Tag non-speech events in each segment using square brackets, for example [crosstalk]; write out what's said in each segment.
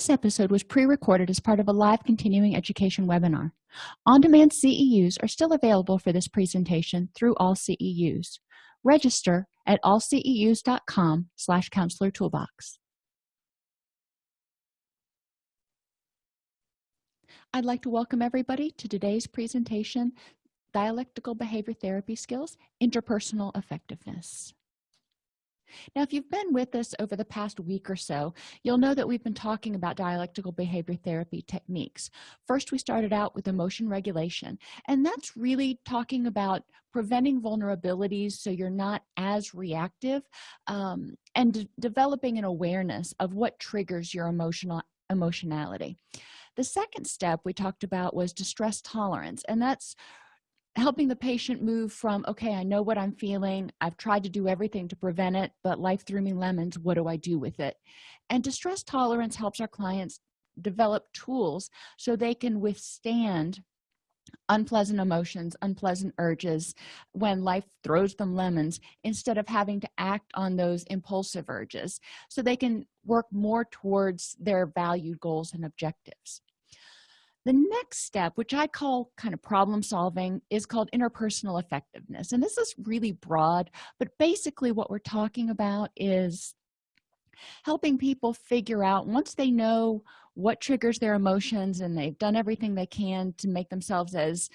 this episode was pre-recorded as part of a live continuing education webinar. On-demand ceus are still available for this presentation through all ceus register at allceus.com slash counselor toolbox. I'd like to welcome everybody to today's presentation dialectical behavior therapy skills interpersonal effectiveness now if you've been with us over the past week or so you'll know that we've been talking about dialectical behavior therapy techniques. First we started out with emotion regulation and that's really talking about preventing vulnerabilities so you're not as reactive um, and developing an awareness of what triggers your emotional emotionality. The second step we talked about was distress tolerance and that's helping the patient move from okay i know what i'm feeling. I've tried to do everything to prevent it but life threw me lemons. What do i do with it? And distress tolerance helps our clients develop tools so they can withstand unpleasant emotions unpleasant urges when life throws them lemons instead of having to act on those impulsive urges so they can work more towards their valued goals and objectives the next step which i call kind of problem solving is called interpersonal effectiveness. And this is really broad but basically what we're talking about is helping people figure out once they know what triggers their emotions and they've done everything they can to make themselves as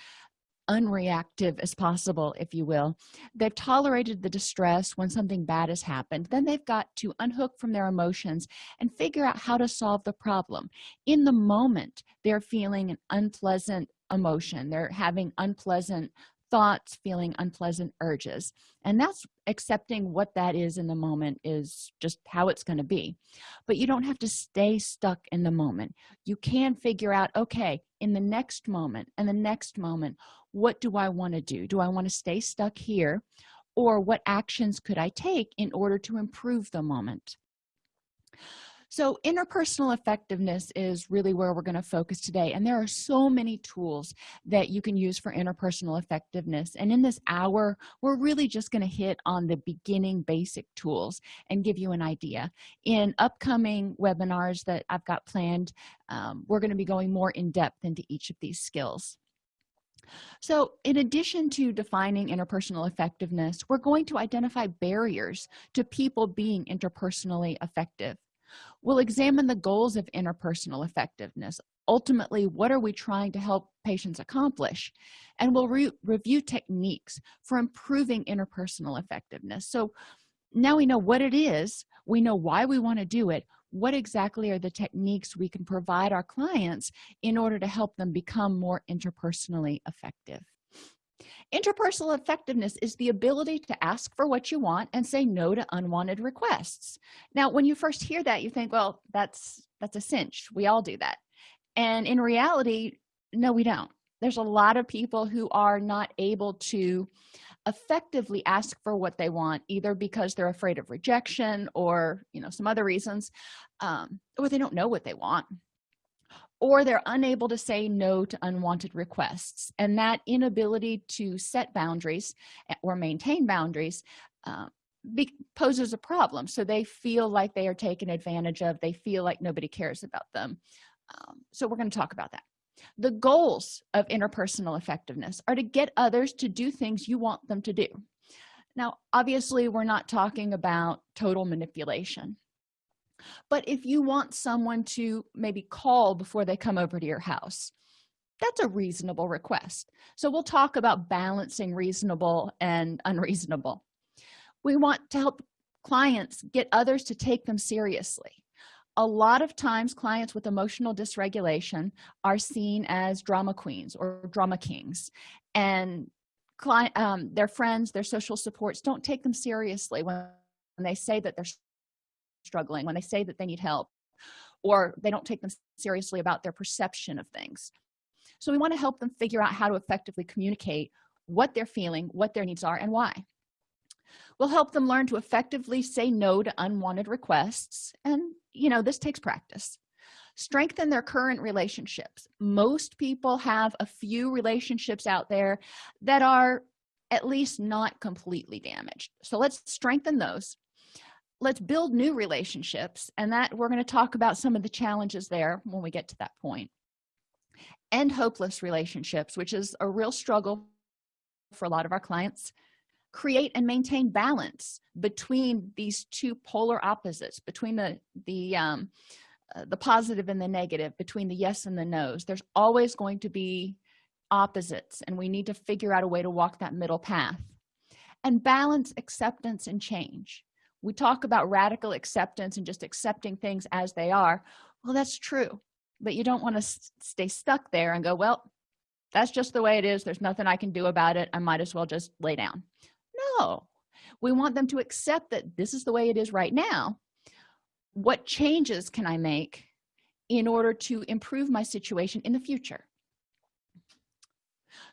unreactive as possible if you will. They've tolerated the distress when something bad has happened. Then they've got to unhook from their emotions and figure out how to solve the problem. In the moment they're feeling an unpleasant emotion. They're having unpleasant thoughts feeling unpleasant urges. And that's accepting what that is in the moment is just how it's going to be. But you don't have to stay stuck in the moment. You can figure out okay in the next moment and the next moment what do i want to do? Do i want to stay stuck here? Or what actions could i take in order to improve the moment? So interpersonal effectiveness is really where we're going to focus today and there are so many tools that you can use for interpersonal effectiveness. And in this hour we're really just going to hit on the beginning basic tools and give you an idea. In upcoming webinars that i've got planned um, we're going to be going more in depth into each of these skills so in addition to defining interpersonal effectiveness we're going to identify barriers to people being interpersonally effective. We'll examine the goals of interpersonal effectiveness. Ultimately what are we trying to help patients accomplish? And we'll re review techniques for improving interpersonal effectiveness. So now we know what it is we know why we want to do it what exactly are the techniques we can provide our clients in order to help them become more interpersonally effective? Interpersonal effectiveness is the ability to ask for what you want and say no to unwanted requests. Now when you first hear that you think well that's that's a cinch. We all do that. And in reality no we don't. There's a lot of people who are not able to effectively ask for what they want either because they're afraid of rejection or you know some other reasons um, or they don't know what they want or they're unable to say no to unwanted requests. And that inability to set boundaries eh, or maintain boundaries uh, poses a problem. So they feel like they are taken advantage of. They feel like nobody cares about them. Um, so we're going to talk about that the goals of interpersonal effectiveness are to get others to do things you want them to do. Now obviously we're not talking about total manipulation. But if you want someone to maybe call before they come over to your house that's a reasonable request. So we'll talk about balancing reasonable and unreasonable. We want to help clients get others to take them seriously a lot of times clients with emotional dysregulation are seen as drama queens or drama kings. And client um, their friends their social supports don't take them seriously when, when they say that they're struggling when they say that they need help or they don't take them seriously about their perception of things. So we want to help them figure out how to effectively communicate what they're feeling what their needs are and why. We'll help them learn to effectively say no to unwanted requests and you know this takes practice. Strengthen their current relationships. Most people have a few relationships out there that are at least not completely damaged. So let's strengthen those. Let's build new relationships and that we're going to talk about some of the challenges there when we get to that point. End hopeless relationships which is a real struggle for a lot of our clients create and maintain balance between these two polar opposites between the the um, uh, the positive and the negative between the yes and the no's. There's always going to be opposites and we need to figure out a way to walk that middle path. And balance acceptance and change. We talk about radical acceptance and just accepting things as they are. Well that's true but you don't want to stay stuck there and go well that's just the way it is. There's nothing i can do about it. I might as well just lay down we want them to accept that this is the way it is right now. What changes can i make in order to improve my situation in the future?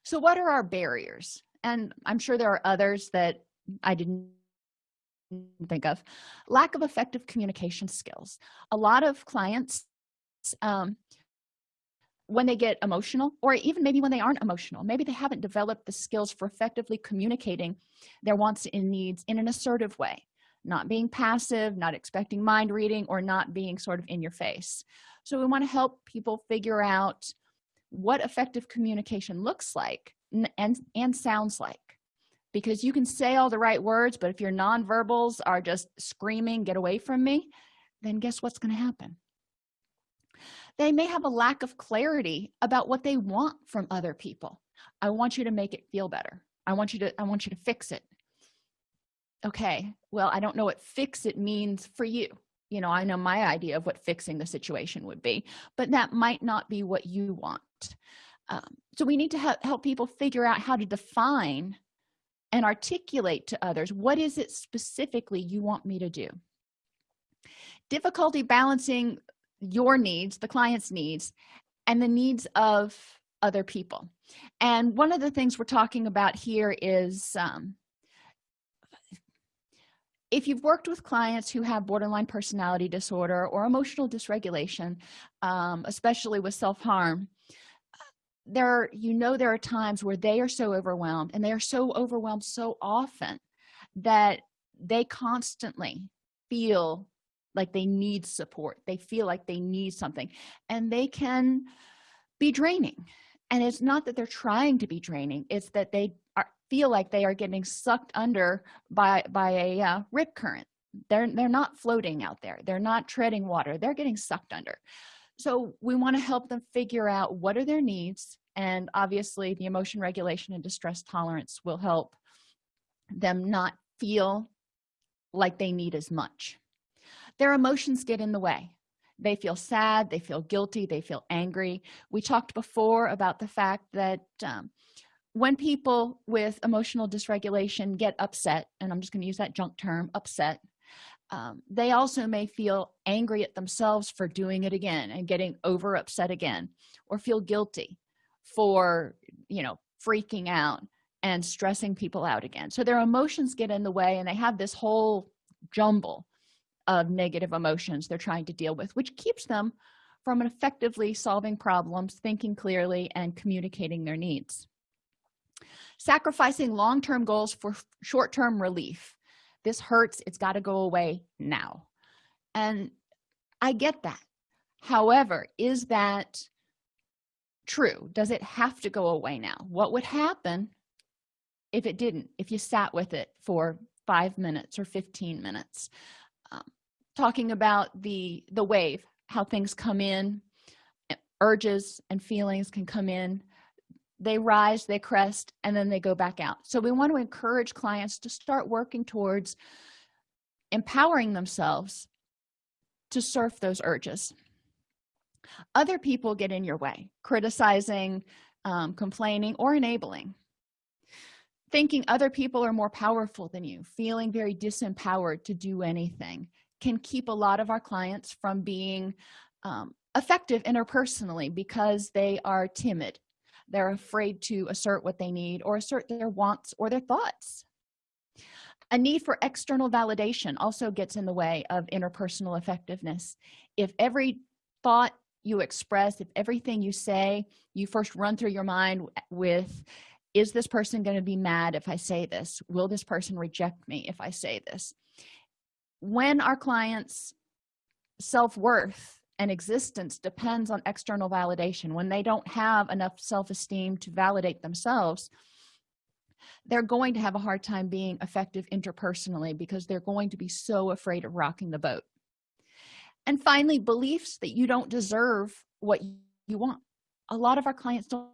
So what are our barriers? And i'm sure there are others that i didn't think of. Lack of effective communication skills. A lot of clients um, when they get emotional or even maybe when they aren't emotional. Maybe they haven't developed the skills for effectively communicating their wants and needs in an assertive way not being passive not expecting mind reading or not being sort of in your face. So we want to help people figure out what effective communication looks like and and sounds like. Because you can say all the right words but if your nonverbals are just screaming get away from me then guess what's going to happen they may have a lack of clarity about what they want from other people. I want you to make it feel better. I want you to i want you to fix it. Okay well i don't know what fix it means for you. You know i know my idea of what fixing the situation would be but that might not be what you want. Um, so we need to help, help people figure out how to define and articulate to others what is it specifically you want me to do? Difficulty balancing your needs the client's needs and the needs of other people. And one of the things we're talking about here is um, if you've worked with clients who have borderline personality disorder or emotional dysregulation um, especially with self-harm there you know there are times where they are so overwhelmed and they are so overwhelmed so often that they constantly feel like they need support. They feel like they need something and they can be draining. And it's not that they're trying to be draining it's that they are feel like they are getting sucked under by by a uh, rip current. They're they're not floating out there. They're not treading water. They're getting sucked under. So we want to help them figure out what are their needs and obviously the emotion regulation and distress tolerance will help them not feel like they need as much their emotions get in the way. They feel sad they feel guilty they feel angry. We talked before about the fact that um, when people with emotional dysregulation get upset and i'm just going to use that junk term upset um, they also may feel angry at themselves for doing it again and getting over upset again or feel guilty for you know freaking out and stressing people out again. So their emotions get in the way and they have this whole jumble of negative emotions they're trying to deal with which keeps them from effectively solving problems thinking clearly and communicating their needs. Sacrificing long-term goals for short-term relief. This hurts. It's got to go away now. And i get that. However is that true? Does it have to go away now? What would happen if it didn't if you sat with it for five minutes or 15 minutes talking about the the wave how things come in urges and feelings can come in. They rise they crest and then they go back out. So we want to encourage clients to start working towards empowering themselves to surf those urges. Other people get in your way criticizing um, complaining or enabling. Thinking other people are more powerful than you feeling very disempowered to do anything can keep a lot of our clients from being um, effective interpersonally because they are timid. They're afraid to assert what they need or assert their wants or their thoughts. A need for external validation also gets in the way of interpersonal effectiveness. If every thought you express if everything you say you first run through your mind with is this person going to be mad if i say this? Will this person reject me if i say this when our clients self-worth and existence depends on external validation when they don't have enough self-esteem to validate themselves they're going to have a hard time being effective interpersonally because they're going to be so afraid of rocking the boat. And finally beliefs that you don't deserve what you want. A lot of our clients don't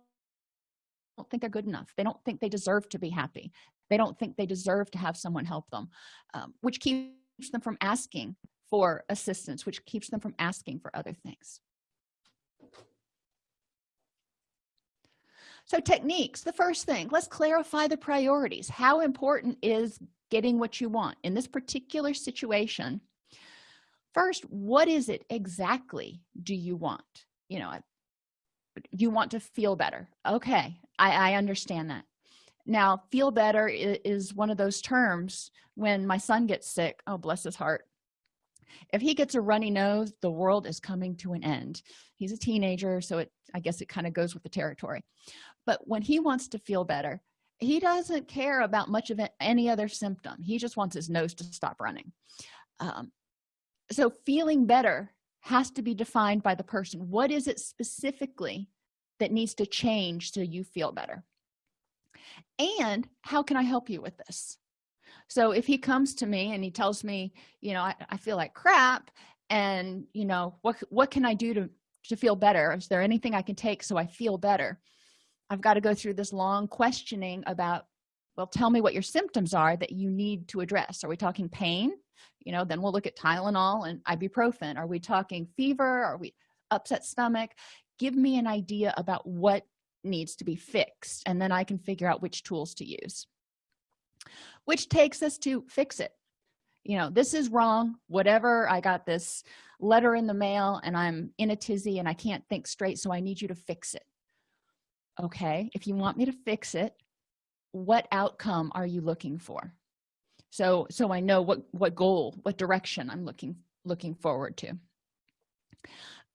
don't think they're good enough. They don't think they deserve to be happy. They don't think they deserve to have someone help them um, which keeps them from asking for assistance which keeps them from asking for other things. So techniques the first thing let's clarify the priorities. How important is getting what you want? In this particular situation first what is it exactly do you want? You know you want to feel better. Okay i i understand that now feel better is one of those terms when my son gets sick oh bless his heart. If he gets a runny nose the world is coming to an end. He's a teenager so it i guess it kind of goes with the territory. But when he wants to feel better he doesn't care about much of any other symptom. He just wants his nose to stop running. Um, so feeling better has to be defined by the person. What is it specifically that needs to change so you feel better and how can i help you with this? So if he comes to me and he tells me you know i, I feel like crap and you know what what can i do to to feel better? Is there anything i can take so i feel better? I've got to go through this long questioning about well tell me what your symptoms are that you need to address. Are we talking pain? You know then we'll look at tylenol and ibuprofen. Are we talking fever? Are we upset stomach? Give me an idea about what needs to be fixed and then i can figure out which tools to use. Which takes us to fix it. You know this is wrong. Whatever i got this letter in the mail and i'm in a tizzy and i can't think straight so i need you to fix it. Okay if you want me to fix it what outcome are you looking for? So so i know what what goal what direction i'm looking looking forward to.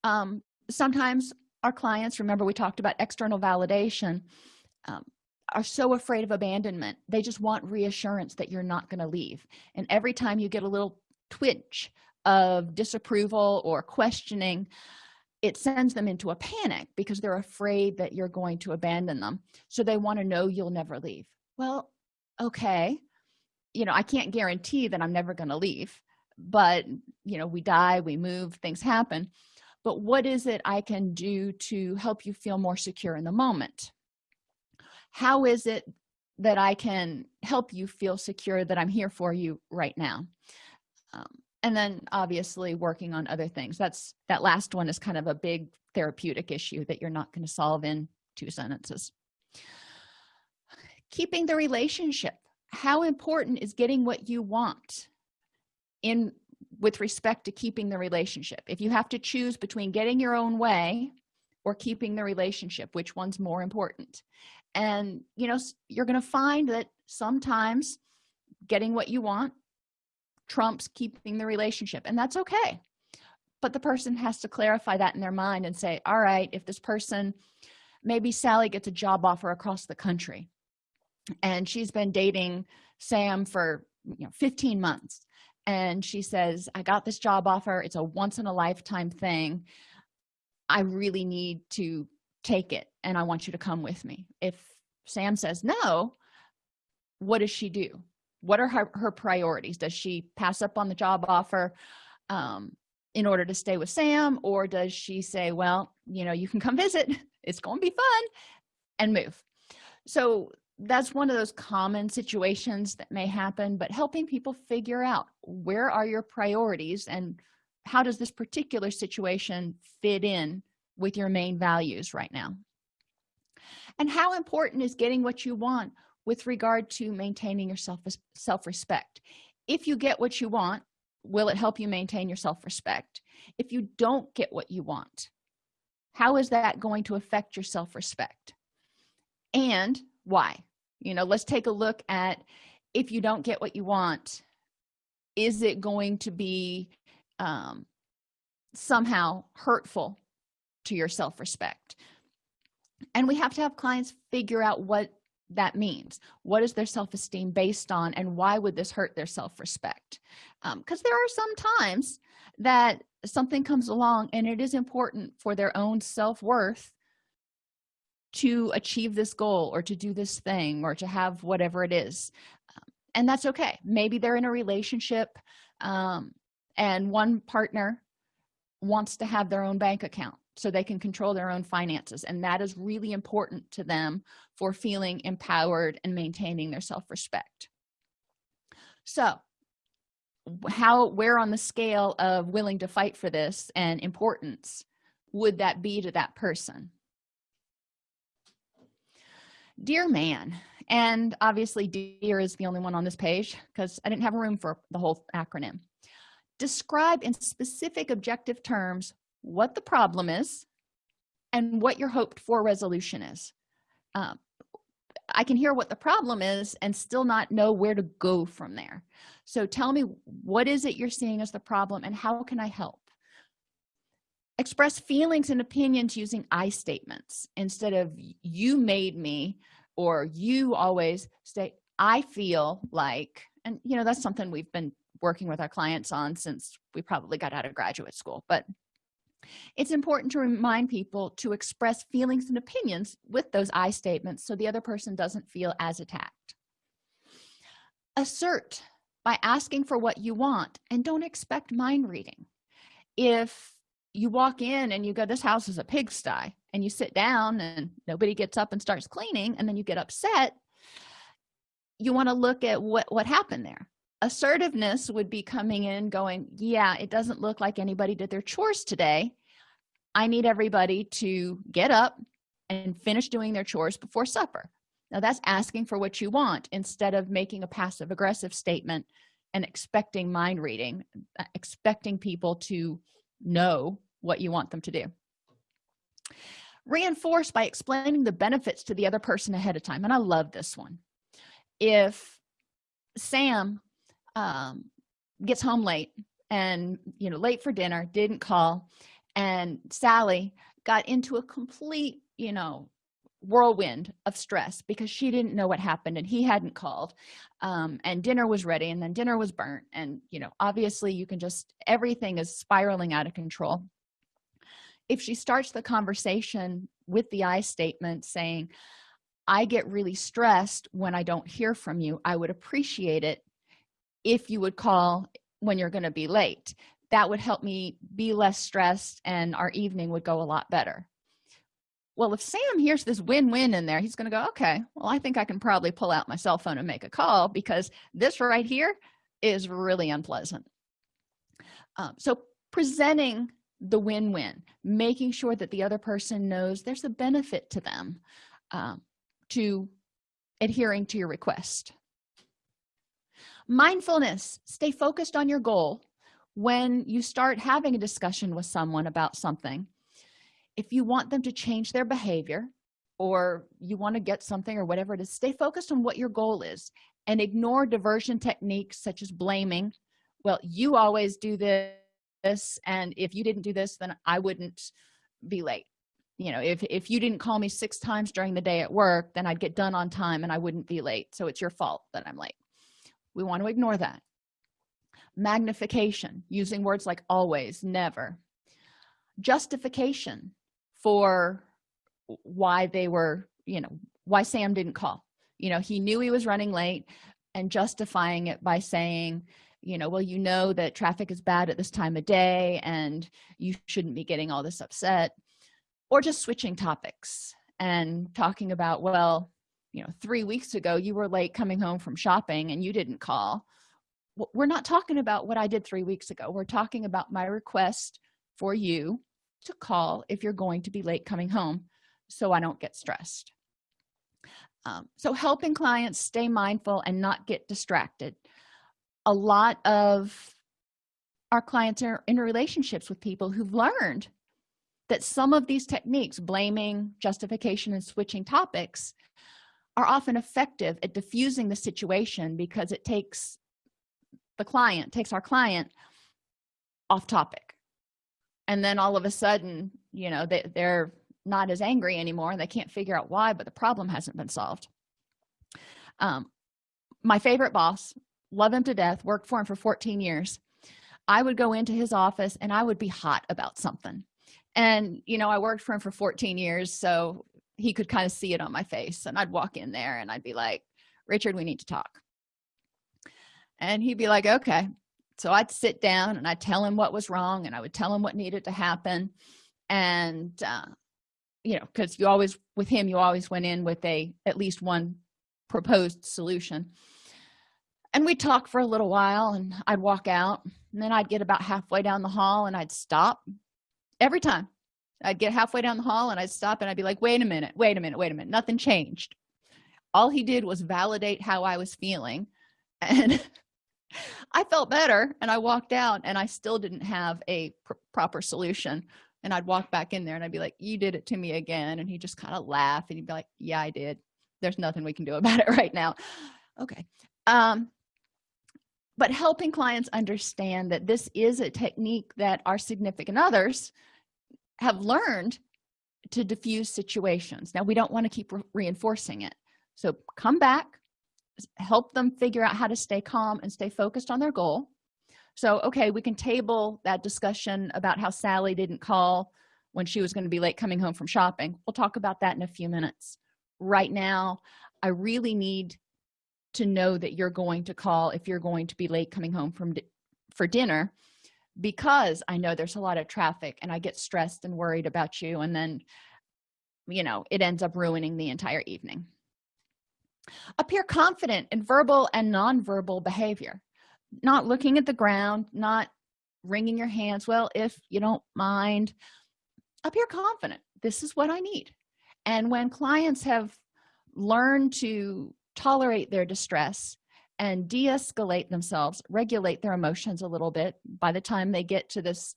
Um sometimes our clients remember we talked about external validation um, are so afraid of abandonment. They just want reassurance that you're not going to leave. And every time you get a little twitch of disapproval or questioning it sends them into a panic because they're afraid that you're going to abandon them. So they want to know you'll never leave. Well okay. You know i can't guarantee that i'm never going to leave but you know we die we move things happen but what is it i can do to help you feel more secure in the moment? How is it that i can help you feel secure that i'm here for you right now? Um, and then obviously working on other things. That's that last one is kind of a big therapeutic issue that you're not going to solve in two sentences. Keeping the relationship. How important is getting what you want in with respect to keeping the relationship. If you have to choose between getting your own way or keeping the relationship which one's more important? And you know you're going to find that sometimes getting what you want trumps keeping the relationship and that's okay. But the person has to clarify that in their mind and say all right if this person maybe sally gets a job offer across the country and she's been dating sam for you know 15 months and she says i got this job offer. It's a once in a lifetime thing. I really need to take it and i want you to come with me. If sam says no what does she do? What are her, her priorities? Does she pass up on the job offer um, in order to stay with sam or does she say well you know you can come visit. [laughs] It's going to be fun and move. So that's one of those common situations that may happen but helping people figure out where are your priorities and how does this particular situation fit in with your main values right now? And how important is getting what you want with regard to maintaining your self self-respect? If you get what you want will it help you maintain your self-respect? If you don't get what you want how is that going to affect your self-respect? And why? You know let's take a look at if you don't get what you want is it going to be um, somehow hurtful to your self-respect? And we have to have clients figure out what that means. What is their self-esteem based on and why would this hurt their self-respect? Because um, there are some times that something comes along and it is important for their own self-worth to achieve this goal or to do this thing or to have whatever it is. Um, and that's okay. Maybe they're in a relationship um, and one partner wants to have their own bank account so they can control their own finances. And that is really important to them for feeling empowered and maintaining their self-respect. So how where on the scale of willing to fight for this and importance would that be to that person dear man and obviously dear is the only one on this page because i didn't have room for the whole acronym. Describe in specific objective terms what the problem is and what your hoped for resolution is. Um, i can hear what the problem is and still not know where to go from there. So tell me what is it you're seeing as the problem and how can i help express feelings and opinions using i statements instead of you made me or you always say i feel like and you know that's something we've been working with our clients on since we probably got out of graduate school but it's important to remind people to express feelings and opinions with those i statements so the other person doesn't feel as attacked. Assert by asking for what you want and don't expect mind reading. If you walk in and you go this house is a pigsty and you sit down and nobody gets up and starts cleaning and then you get upset you want to look at what what happened there. Assertiveness would be coming in going yeah it doesn't look like anybody did their chores today. I need everybody to get up and finish doing their chores before supper. Now that's asking for what you want instead of making a passive aggressive statement and expecting mind reading uh, expecting people to know what you want them to do. Reinforce by explaining the benefits to the other person ahead of time and i love this one. If sam um, gets home late and you know late for dinner didn't call and sally got into a complete you know whirlwind of stress because she didn't know what happened and he hadn't called um, and dinner was ready and then dinner was burnt. And you know obviously you can just everything is spiraling out of control. If she starts the conversation with the i statement saying i get really stressed when i don't hear from you i would appreciate it if you would call when you're going to be late. That would help me be less stressed and our evening would go a lot better well if sam hears this win-win in there he's going to go okay well i think i can probably pull out my cell phone and make a call because this right here is really unpleasant. Um, so presenting the win-win making sure that the other person knows there's a benefit to them um, to adhering to your request. Mindfulness stay focused on your goal. When you start having a discussion with someone about something if you want them to change their behavior or you want to get something or whatever it is stay focused on what your goal is and ignore diversion techniques such as blaming. Well you always do this and if you didn't do this then i wouldn't be late. You know if if you didn't call me six times during the day at work then i'd get done on time and i wouldn't be late. So it's your fault that i'm late. We want to ignore that. Magnification using words like always never. Justification for why they were you know why sam didn't call. You know he knew he was running late and justifying it by saying you know well you know that traffic is bad at this time of day and you shouldn't be getting all this upset or just switching topics and talking about well you know three weeks ago you were late coming home from shopping and you didn't call. We're not talking about what i did three weeks ago. We're talking about my request for you to call if you're going to be late coming home so i don't get stressed. Um, so helping clients stay mindful and not get distracted. A lot of our clients are in relationships with people who've learned that some of these techniques blaming justification and switching topics are often effective at diffusing the situation because it takes the client takes our client off topic and then all of a sudden you know they, they're not as angry anymore and they can't figure out why but the problem hasn't been solved. Um, my favorite boss love him to death worked for him for 14 years. I would go into his office and i would be hot about something. And you know i worked for him for 14 years so he could kind of see it on my face and i'd walk in there and i'd be like richard we need to talk. And he'd be like okay so i'd sit down and i'd tell him what was wrong and i would tell him what needed to happen. And uh, you know because you always with him you always went in with a at least one proposed solution. And we'd talk for a little while and i'd walk out and then i'd get about halfway down the hall and i'd stop every time. I'd get halfway down the hall and i'd stop and i'd be like wait a minute wait a minute wait a minute nothing changed. All he did was validate how i was feeling [laughs] and [laughs] i felt better and i walked out and i still didn't have a pr proper solution. And i'd walk back in there and i'd be like you did it to me again. And he just kind of laugh and he'd be like yeah i did. There's nothing we can do [laughs] about it right now. Okay. Um but helping clients understand that this is a technique that our significant others have learned to diffuse situations. Now we don't want to keep re reinforcing it. So come back help them figure out how to stay calm and stay focused on their goal. So okay we can table that discussion about how sally didn't call when she was going to be late coming home from shopping. We'll talk about that in a few minutes. Right now i really need to know that you're going to call if you're going to be late coming home from for dinner because i know there's a lot of traffic and i get stressed and worried about you and then you know it ends up ruining the entire evening appear confident in verbal and nonverbal behavior. Not looking at the ground not wringing your hands. Well if you don't mind appear confident. This is what i need. And when clients have learned to tolerate their distress and de-escalate themselves regulate their emotions a little bit by the time they get to this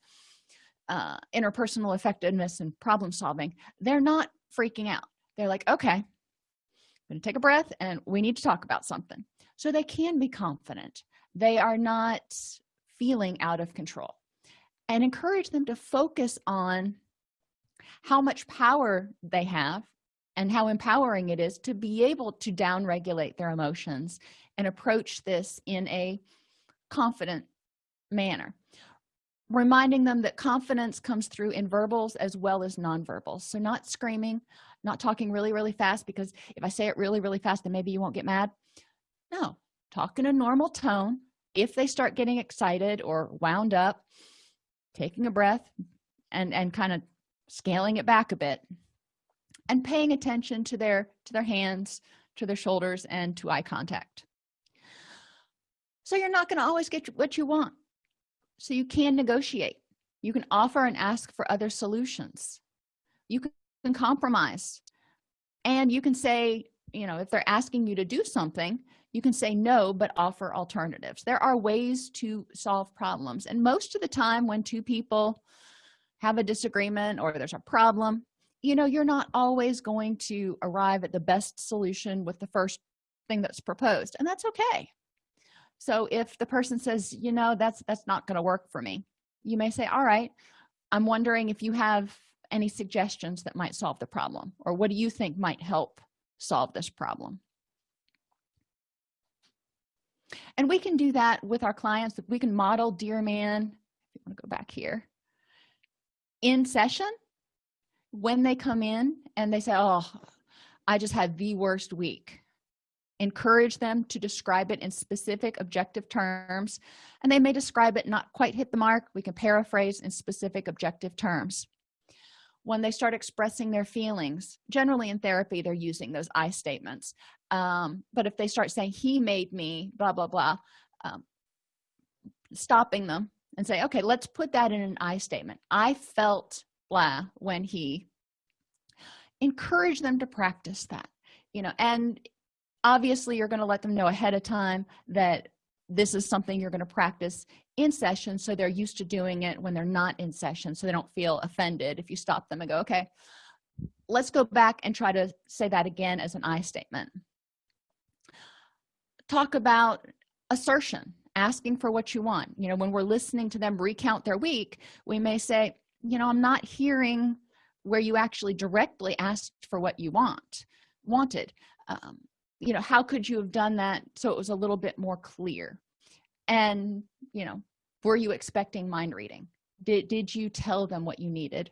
uh, interpersonal effectiveness and problem solving they're not freaking out. They're like okay going to take a breath and we need to talk about something. So they can be confident. They are not feeling out of control. And encourage them to focus on how much power they have and how empowering it is to be able to down regulate their emotions and approach this in a confident manner reminding them that confidence comes through in verbals as well as nonverbals. So not screaming not talking really really fast because if i say it really really fast then maybe you won't get mad. No talk in a normal tone. If they start getting excited or wound up taking a breath and and kind of scaling it back a bit and paying attention to their to their hands to their shoulders and to eye contact. So you're not going to always get what you want so you can negotiate. You can offer and ask for other solutions. You can compromise. And you can say you know if they're asking you to do something you can say no but offer alternatives. There are ways to solve problems. And most of the time when two people have a disagreement or there's a problem you know you're not always going to arrive at the best solution with the first thing that's proposed. And that's okay so if the person says you know that's that's not going to work for me you may say all right i'm wondering if you have any suggestions that might solve the problem or what do you think might help solve this problem? And we can do that with our clients. We can model dear man if you want to go back here in session when they come in and they say oh i just had the worst week encourage them to describe it in specific objective terms. And they may describe it not quite hit the mark. We can paraphrase in specific objective terms. When they start expressing their feelings generally in therapy they're using those i statements. Um, but if they start saying he made me blah blah blah um, stopping them and say okay let's put that in an i statement. I felt blah when he encourage them to practice that you know and obviously you're going to let them know ahead of time that this is something you're going to practice in session so they're used to doing it when they're not in session so they don't feel offended if you stop them and go okay let's go back and try to say that again as an i statement. Talk about assertion asking for what you want. You know when we're listening to them recount their week we may say you know i'm not hearing where you actually directly asked for what you want wanted. Um, you know how could you have done that so it was a little bit more clear? And you know were you expecting mind reading? Did did you tell them what you needed?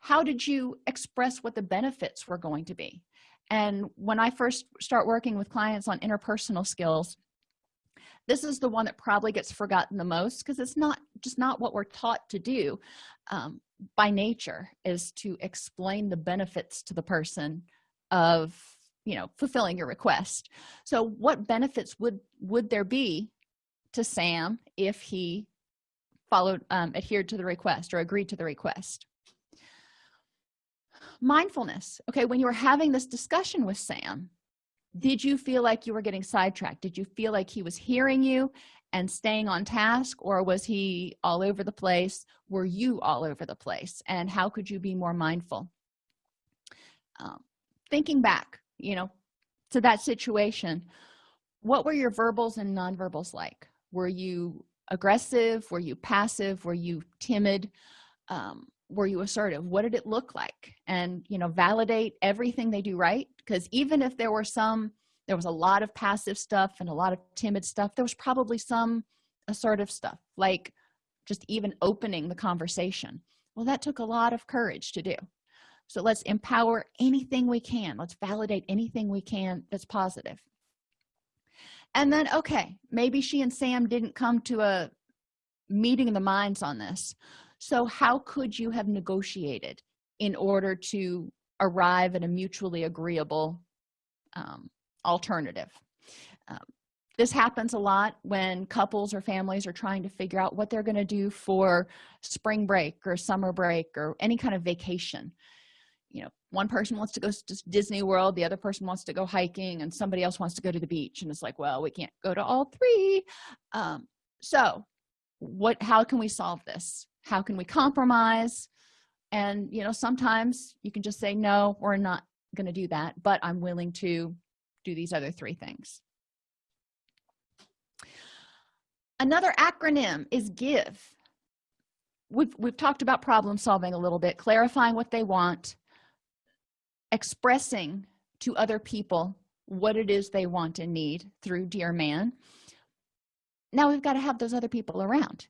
How did you express what the benefits were going to be? And when i first start working with clients on interpersonal skills this is the one that probably gets forgotten the most because it's not just not what we're taught to do um, by nature is to explain the benefits to the person of you know fulfilling your request. So what benefits would would there be to sam if he followed um, adhered to the request or agreed to the request? Mindfulness. Okay when you were having this discussion with sam did you feel like you were getting sidetracked? Did you feel like he was hearing you and staying on task or was he all over the place? Were you all over the place? And how could you be more mindful? Um, thinking back you know to that situation. What were your verbals and nonverbals like? Were you aggressive? Were you passive? Were you timid? Um, were you assertive? What did it look like? And you know validate everything they do right because even if there were some there was a lot of passive stuff and a lot of timid stuff there was probably some assertive stuff like just even opening the conversation. Well that took a lot of courage to do so let's empower anything we can. Let's validate anything we can that's positive. and then okay maybe she and sam didn't come to a meeting of the minds on this. So how could you have negotiated in order to arrive at a mutually agreeable um, alternative? Um, this happens a lot when couples or families are trying to figure out what they're going to do for spring break or summer break or any kind of vacation one person wants to go to disney world the other person wants to go hiking and somebody else wants to go to the beach and it's like well we can't go to all three. Um, so what how can we solve this? How can we compromise? And you know sometimes you can just say no we're not going to do that but i'm willing to do these other three things. Another acronym is give. We've we've talked about problem solving a little bit clarifying what they want expressing to other people what it is they want and need through dear man now we've got to have those other people around.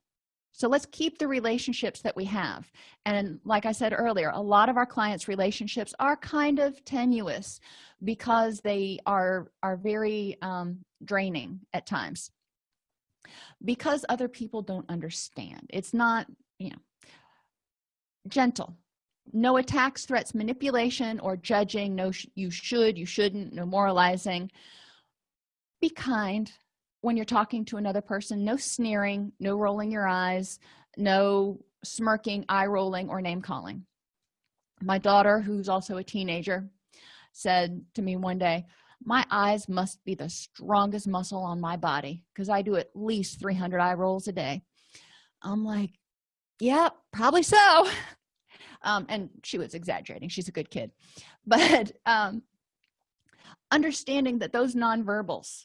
So let's keep the relationships that we have. And like i said earlier a lot of our clients relationships are kind of tenuous because they are are very um, draining at times. Because other people don't understand. It's not you know gentle no attacks threats manipulation or judging. No you should you shouldn't. No moralizing. Be kind when you're talking to another person. No sneering no rolling your eyes no smirking eye rolling or name calling. My daughter who's also a teenager said to me one day my eyes must be the strongest muscle on my body because i do at least 300 eye rolls a day. I'm like yeah probably so [laughs] um, and she was exaggerating. She's a good kid. [laughs] But um, understanding that those nonverbals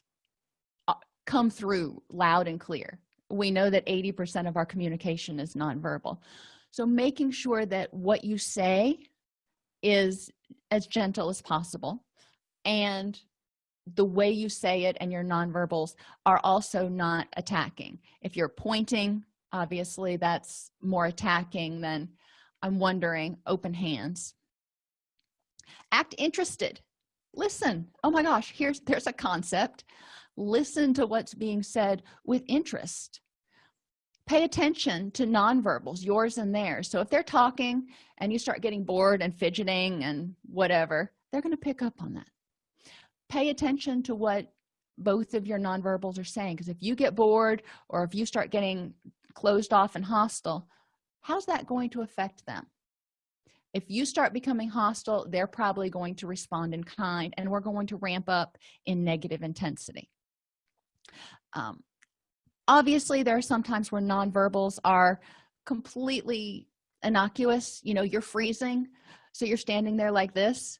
uh, come through loud and clear. We know that 80 percent of our communication is nonverbal. So making sure that what you say is as gentle as possible and the way you say it and your nonverbals are also not attacking. If you're pointing obviously that's more attacking than i'm wondering open hands. Act interested. Listen. Oh my gosh here's there's a concept. Listen to what's being said with interest. Pay attention to nonverbals yours and theirs. So if they're talking and you start getting bored and fidgeting and whatever they're going to pick up on that. Pay attention to what both of your nonverbals are saying because if you get bored or if you start getting closed off and hostile how's that going to affect them? If you start becoming hostile they're probably going to respond in kind and we're going to ramp up in negative intensity. Um, obviously there are sometimes where nonverbals are completely innocuous. You know you're freezing so you're standing there like this.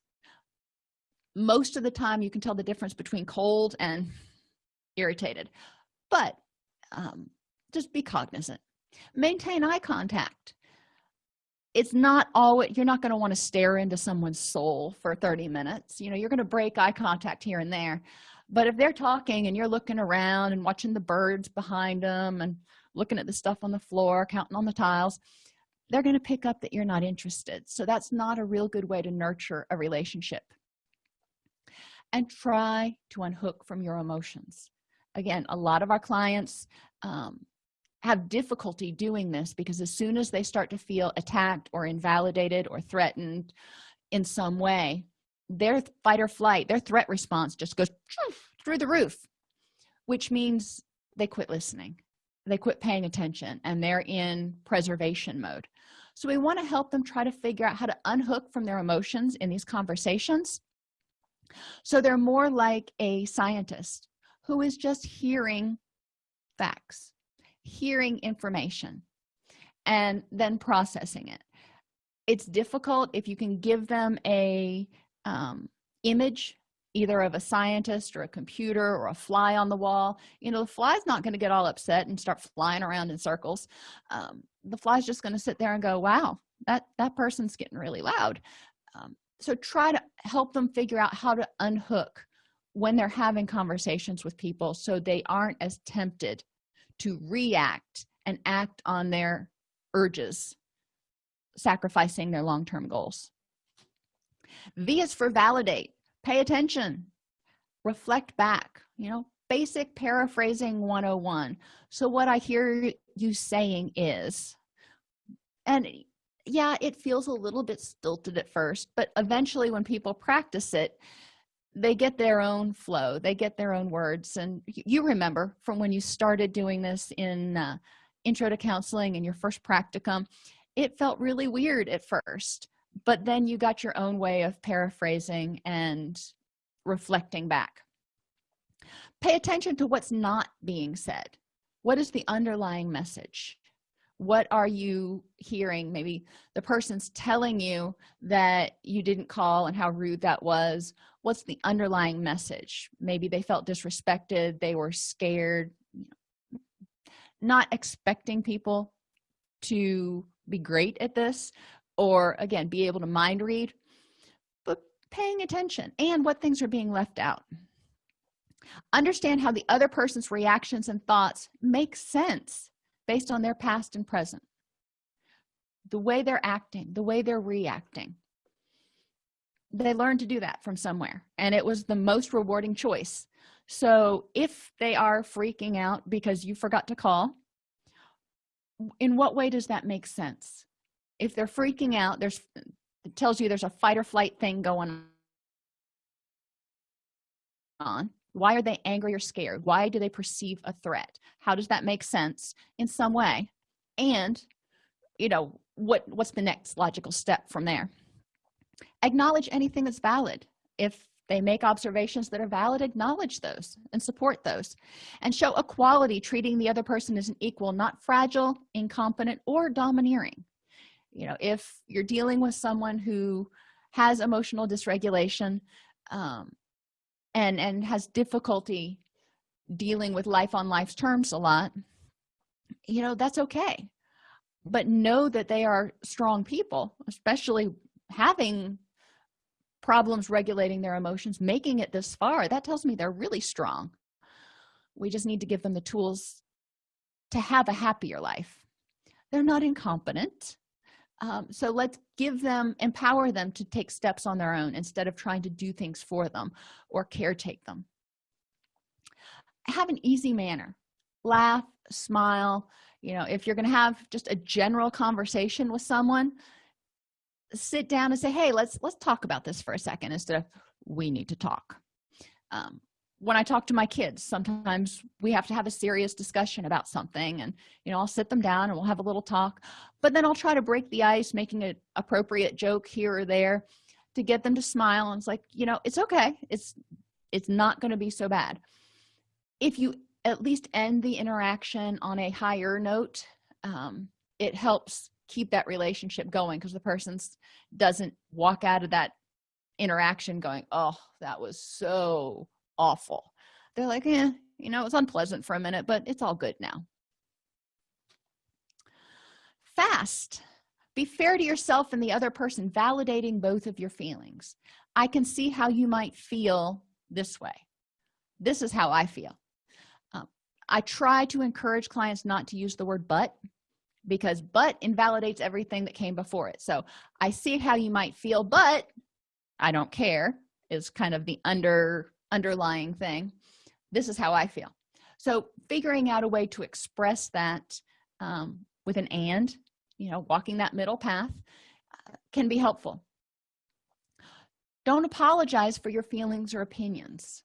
Most of the time you can tell the difference between cold and [laughs] irritated. But um, just be cognizant maintain eye contact. It's not all you're not going to want to stare into someone's soul for 30 minutes. You know you're going to break eye contact here and there. But if they're talking and you're looking around and watching the birds behind them and looking at the stuff on the floor counting on the tiles they're going to pick up that you're not interested. So that's not a real good way to nurture a relationship. And try to unhook from your emotions. Again a lot of our clients um, have difficulty doing this because as soon as they start to feel attacked or invalidated or threatened in some way their fight or flight their threat response just goes through the roof which means they quit listening. They quit paying attention and they're in preservation mode. So we want to help them try to figure out how to unhook from their emotions in these conversations. So they're more like a scientist who is just hearing facts hearing information and then processing it. It's difficult if you can give them a um, image either of a scientist or a computer or a fly on the wall. You know the fly's not going to get all upset and start flying around in circles. Um, the fly's just going to sit there and go wow that that person's getting really loud. Um, so try to help them figure out how to unhook when they're having conversations with people so they aren't as tempted to react and act on their urges sacrificing their long-term goals. V is for validate pay attention reflect back you know basic paraphrasing 101 so what i hear you saying is and yeah it feels a little bit stilted at first but eventually when people practice it they get their own flow they get their own words and you remember from when you started doing this in uh, intro to counseling and your first practicum it felt really weird at first but then you got your own way of paraphrasing and reflecting back. Pay attention to what's not being said. What is the underlying message what are you hearing? Maybe the person's telling you that you didn't call and how rude that was. What's the underlying message? Maybe they felt disrespected they were scared not expecting people to be great at this or again be able to mind read but paying attention and what things are being left out. Understand how the other person's reactions and thoughts make sense based on their past and present. The way they're acting the way they're reacting. They learned to do that from somewhere and it was the most rewarding choice. So if they are freaking out because you forgot to call in what way does that make sense? If they're freaking out there's it tells you there's a fight or flight thing going on why are they angry or scared? Why do they perceive a threat? How does that make sense in some way? And you know what what's the next logical step from there? Acknowledge anything that's valid. If they make observations that are valid acknowledge those and support those. And show equality treating the other person as an equal not fragile incompetent or domineering. You know if you're dealing with someone who has emotional dysregulation um, and and has difficulty dealing with life on life's terms a lot you know that's okay. But know that they are strong people especially having problems regulating their emotions making it this far that tells me they're really strong. We just need to give them the tools to have a happier life. They're not incompetent um, so let's give them empower them to take steps on their own instead of trying to do things for them or caretake them. Have an easy manner. Laugh smile. You know if you're going to have just a general conversation with someone sit down and say hey let's let's talk about this for a second instead of we need to talk. Um, when i talk to my kids sometimes we have to have a serious discussion about something and you know i'll sit them down and we'll have a little talk but then i'll try to break the ice making an appropriate joke here or there to get them to smile and it's like you know it's okay. It's it's not going to be so bad. If you at least end the interaction on a higher note um, it helps keep that relationship going because the person doesn't walk out of that interaction going oh that was so awful. They're like yeah you know it was unpleasant for a minute but it's all good now. Fast. Be fair to yourself and the other person validating both of your feelings. I can see how you might feel this way. This is how i feel. Um, i try to encourage clients not to use the word but because but invalidates everything that came before it. So i see how you might feel but i don't care is kind of the under underlying thing this is how i feel. So figuring out a way to express that um, with an and you know walking that middle path uh, can be helpful. Don't apologize for your feelings or opinions.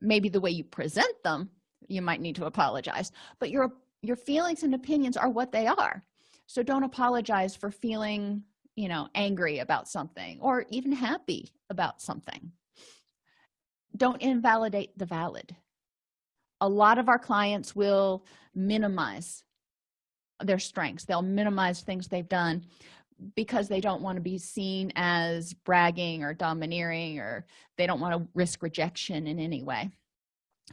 Maybe the way you present them you might need to apologize but your your feelings and opinions are what they are. So don't apologize for feeling you know angry about something or even happy about something don't invalidate the valid. A lot of our clients will minimize their strengths. They'll minimize things they've done because they don't want to be seen as bragging or domineering or they don't want to risk rejection in any way.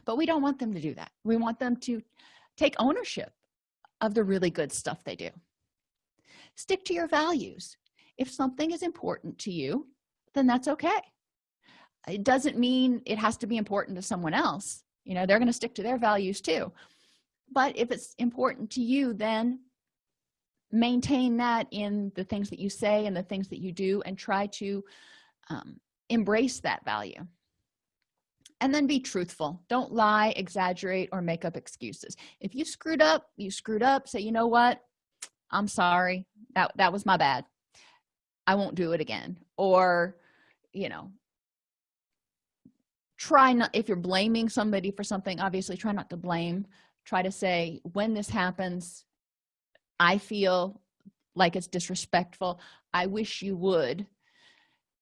But we don't want them to do that. We want them to take ownership of the really good stuff they do. Stick to your values. If something is important to you then that's okay it doesn't mean it has to be important to someone else. You know they're going to stick to their values too. But if it's important to you then maintain that in the things that you say and the things that you do and try to um, embrace that value. And then be truthful. Don't lie exaggerate or make up excuses. If you screwed up you screwed up. Say you know what? I'm sorry. That that was my bad. I won't do it again. Or you know try not if you're blaming somebody for something obviously try not to blame. Try to say when this happens i feel like it's disrespectful. I wish you would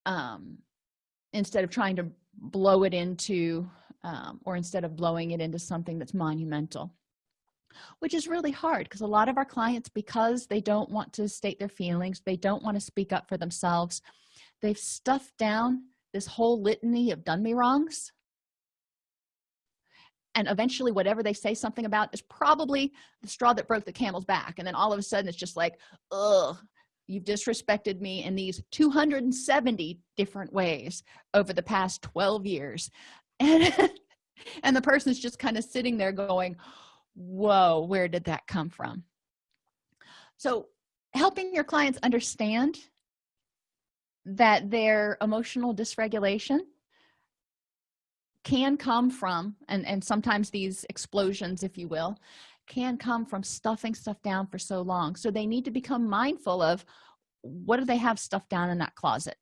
um instead of trying to blow it into um, or instead of blowing it into something that's monumental which is really hard because a lot of our clients because they don't want to state their feelings they don't want to speak up for themselves they've stuffed down this whole litany of done me wrongs. And eventually whatever they say something about is probably the straw that broke the camel's back. And then all of a sudden it's just like ugh you've disrespected me in these 270 different ways over the past 12 years. And [laughs] and the person's just kind of sitting there going whoa where did that come from? So helping your clients understand that their emotional dysregulation can come from and and sometimes these explosions if you will can come from stuffing stuff down for so long. So they need to become mindful of what do they have stuff down in that closet?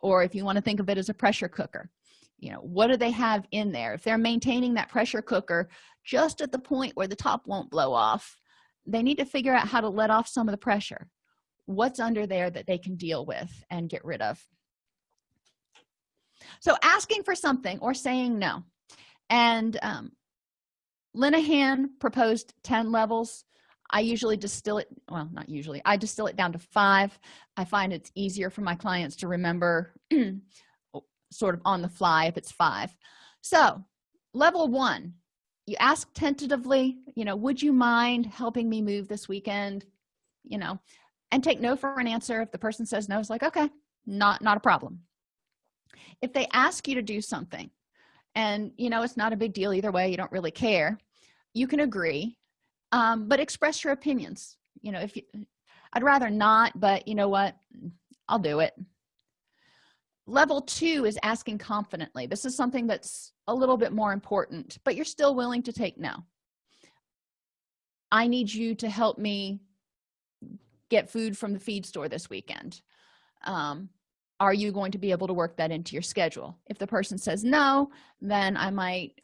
Or if you want to think of it as a pressure cooker you know what do they have in there? If they're maintaining that pressure cooker just at the point where the top won't blow off they need to figure out how to let off some of the pressure what's under there that they can deal with and get rid of. So asking for something or saying no. And um, linehan proposed 10 levels. I usually distill it well not usually i distill it down to five. I find it's easier for my clients to remember [clears throat] sort of on the fly if it's five. So level one you ask tentatively you know would you mind helping me move this weekend? You know and take no for an answer. If the person says no it's like okay not not a problem. If they ask you to do something and you know it's not a big deal either way you don't really care you can agree um, but express your opinions. You know if you i'd rather not but you know what? I'll do it. Level two is asking confidently. This is something that's a little bit more important but you're still willing to take no. I need you to help me get food from the feed store this weekend. Um, are you going to be able to work that into your schedule? If the person says no then i might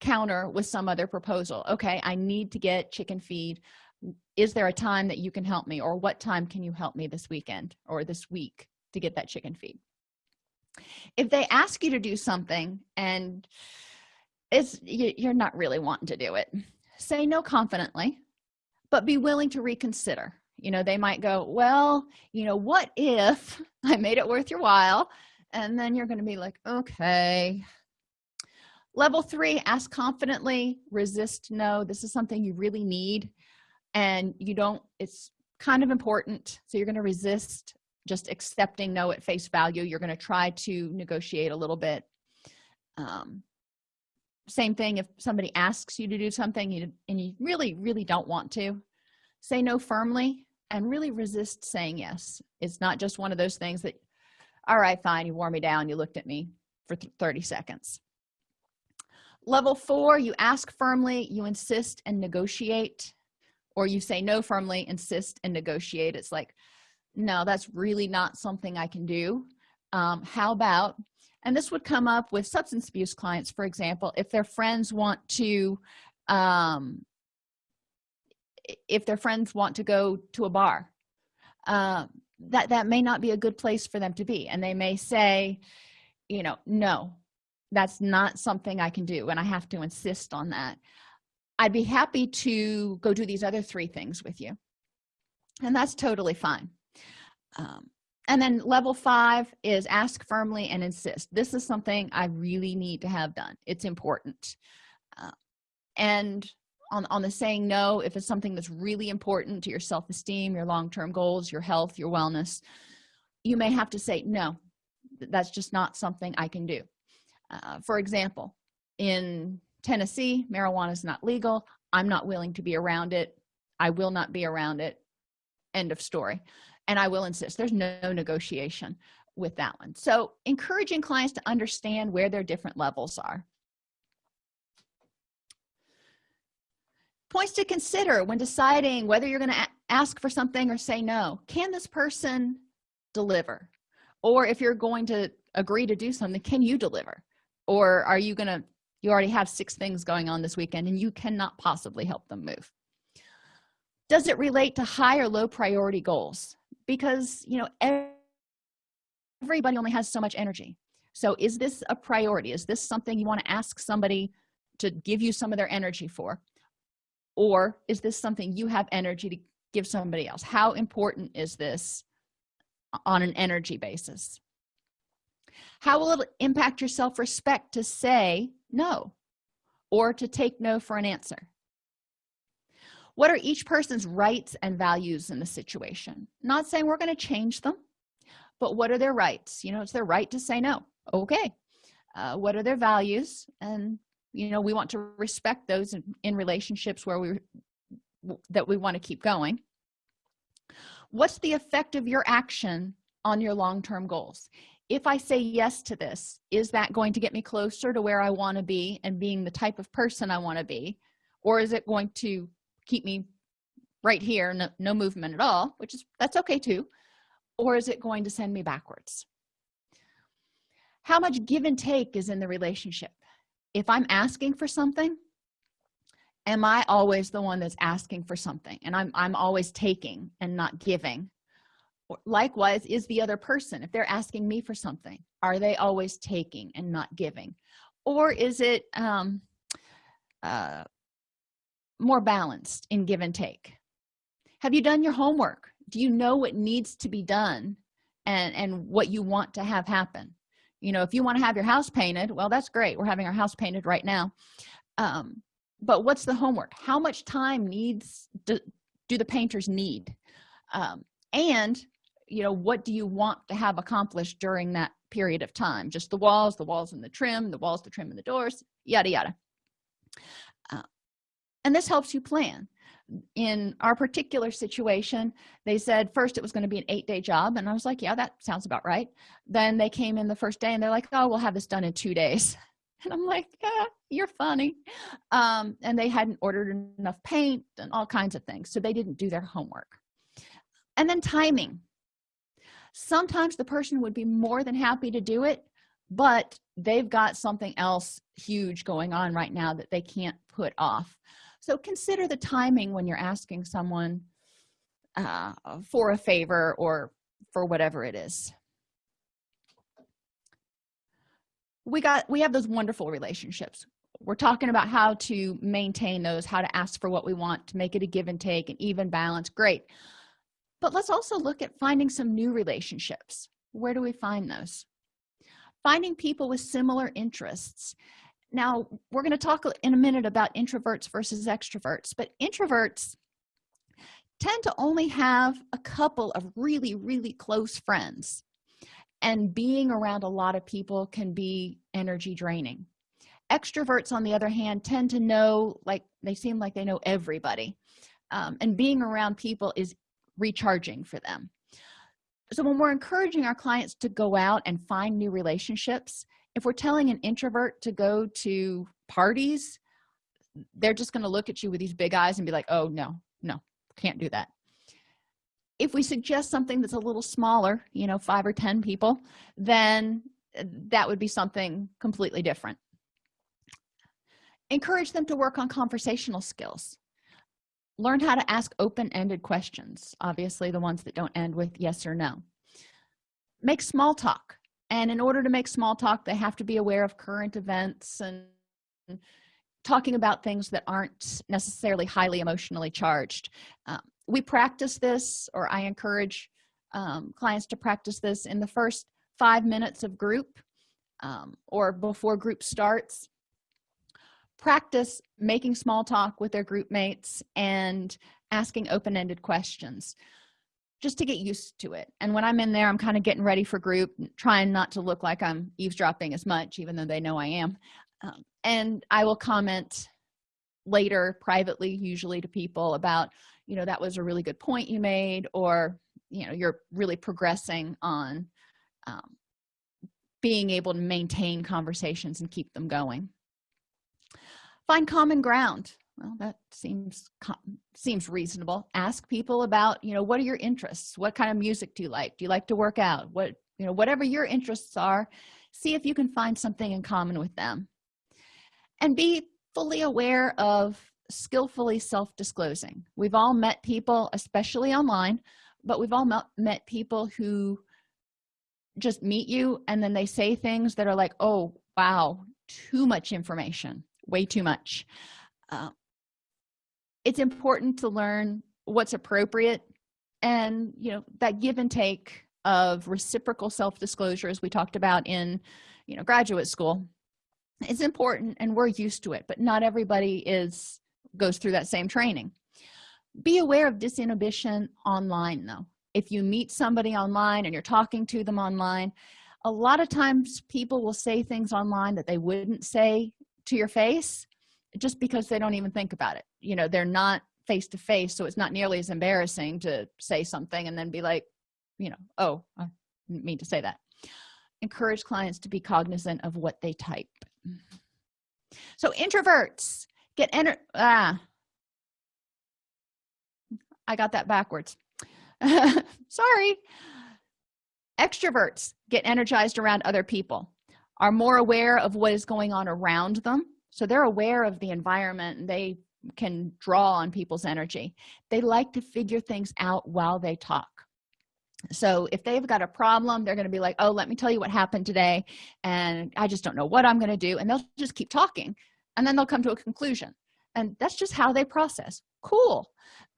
counter with some other proposal. Okay i need to get chicken feed. Is there a time that you can help me or what time can you help me this weekend or this week to get that chicken feed? If they ask you to do something and it's you're not really wanting to do it say no confidently but be willing to reconsider you know they might go well you know what if [laughs] i made it worth your while? And then you're going to be like okay. Level three ask confidently resist no this is something you really need and you don't it's kind of important. So you're going to resist just accepting no at face value. You're going to try to negotiate a little bit. Um, same thing if somebody asks you to do something you, and you really really don't want to say no firmly and really resist saying yes. It's not just one of those things that all right fine you wore me down you looked at me for 30 seconds. Level four you ask firmly you insist and negotiate or you say no firmly insist and negotiate. It's like no that's really not something i can do. Um, how about and this would come up with substance abuse clients for example if their friends want to um, if their friends want to go to a bar uh, that that may not be a good place for them to be. And they may say you know no that's not something i can do and i have to insist on that. I'd be happy to go do these other three things with you. And that's totally fine. Um, and then level five is ask firmly and insist. This is something i really need to have done. It's important. Uh, and on, on the saying no if it's something that's really important to your self-esteem your long-term goals your health your wellness you may have to say no. That's just not something i can do. Uh, for example in tennessee marijuana is not legal. I'm not willing to be around it. I will not be around it. End of story. And i will insist. There's no negotiation with that one. So encouraging clients to understand where their different levels are points to consider when deciding whether you're going to ask for something or say no. Can this person deliver? Or if you're going to agree to do something can you deliver? Or are you gonna you already have six things going on this weekend and you cannot possibly help them move? Does it relate to high or low priority goals? Because you know everybody only has so much energy. So is this a priority? Is this something you want to ask somebody to give you some of their energy for or is this something you have energy to give somebody else? How important is this on an energy basis? How will it impact your self-respect to say no or to take no for an answer? What are each person's rights and values in the situation? Not saying we're going to change them but what are their rights? You know it's their right to say no. Okay. Uh, what are their values? And you know we want to respect those in, in relationships where we that we want to keep going. What's the effect of your action on your long-term goals? If i say yes to this is that going to get me closer to where i want to be and being the type of person i want to be? Or is it going to keep me right here no, no movement at all which is that's okay too. Or is it going to send me backwards? How much give and take is in the relationship if i'm asking for something am i always the one that's asking for something? And i'm i'm always taking and not giving. Likewise is the other person if they're asking me for something are they always taking and not giving? Or is it um uh more balanced in give and take? Have you done your homework? Do you know what needs to be done and and what you want to have happen you know if you want to have your house painted well that's great we're having our house painted right now. Um, but what's the homework? How much time needs do, do the painters need? Um, and you know what do you want to have accomplished during that period of time? Just the walls the walls and the trim the walls the trim and the doors yada yada. Uh, and this helps you plan in our particular situation they said first it was going to be an eight day job and i was like yeah that sounds about right. Then they came in the first day and they're like oh we'll have this done in two days. [laughs] And i'm like ah, you're funny. Um, and they hadn't ordered enough paint and all kinds of things so they didn't do their homework. And then timing. Sometimes the person would be more than happy to do it but they've got something else huge going on right now that they can't put off so consider the timing when you're asking someone uh, for a favor or for whatever it is. We got we have those wonderful relationships. We're talking about how to maintain those how to ask for what we want to make it a give and take an even balance. Great. But let's also look at finding some new relationships. Where do we find those? Finding people with similar interests now we're going to talk in a minute about introverts versus extroverts but introverts tend to only have a couple of really really close friends and being around a lot of people can be energy draining. Extroverts on the other hand tend to know like they seem like they know everybody um, and being around people is recharging for them. So when we're encouraging our clients to go out and find new relationships if we're telling an introvert to go to parties they're just going to look at you with these big eyes and be like oh no no can't do that. If we suggest something that's a little smaller you know five or ten people then eh, that would be something completely different. Encourage them to work on conversational skills. Learn how to ask open-ended questions obviously the ones that don't end with yes or no. Make small talk and in order to make small talk they have to be aware of current events and talking about things that aren't necessarily highly emotionally charged. Um, we practice this or i encourage um, clients to practice this in the first five minutes of group um, or before group starts. Practice making small talk with their group mates and asking open-ended questions just to get used to it. And when i'm in there i'm kind of getting ready for group trying not to look like i'm eavesdropping as much even though they know i am. Um, and i will comment later privately usually to people about you know that was a really good point you made or you know you're really progressing on um, being able to maintain conversations and keep them going. Find common ground well that seems seems reasonable. Ask people about you know what are your interests? What kind of music do you like? Do you like to work out? What you know whatever your interests are see if you can find something in common with them. And be fully aware of skillfully self-disclosing. We've all met people especially online but we've all met people who just meet you and then they say things that are like oh wow too much information way too much. Uh, it's important to learn what's appropriate and you know that give and take of reciprocal self-disclosure as we talked about in you know graduate school. It's important and we're used to it but not everybody is goes through that same training. Be aware of disinhibition online though. If you meet somebody online and you're talking to them online a lot of times people will say things online that they wouldn't say to your face just because they don't even think about it you know they're not face to face so it's not nearly as embarrassing to say something and then be like you know oh i didn't mean to say that. Encourage clients to be cognizant of what they type. So introverts get enter ah. I got that backwards. [laughs] Sorry. Extroverts get energized around other people are more aware of what is going on around them so they're aware of the environment and they can draw on people's energy. They like to figure things out while they talk. So if they've got a problem they're going to be like oh let me tell you what happened today and i just don't know what i'm going to do and they'll just keep talking and then they'll come to a conclusion. And that's just how they process. Cool.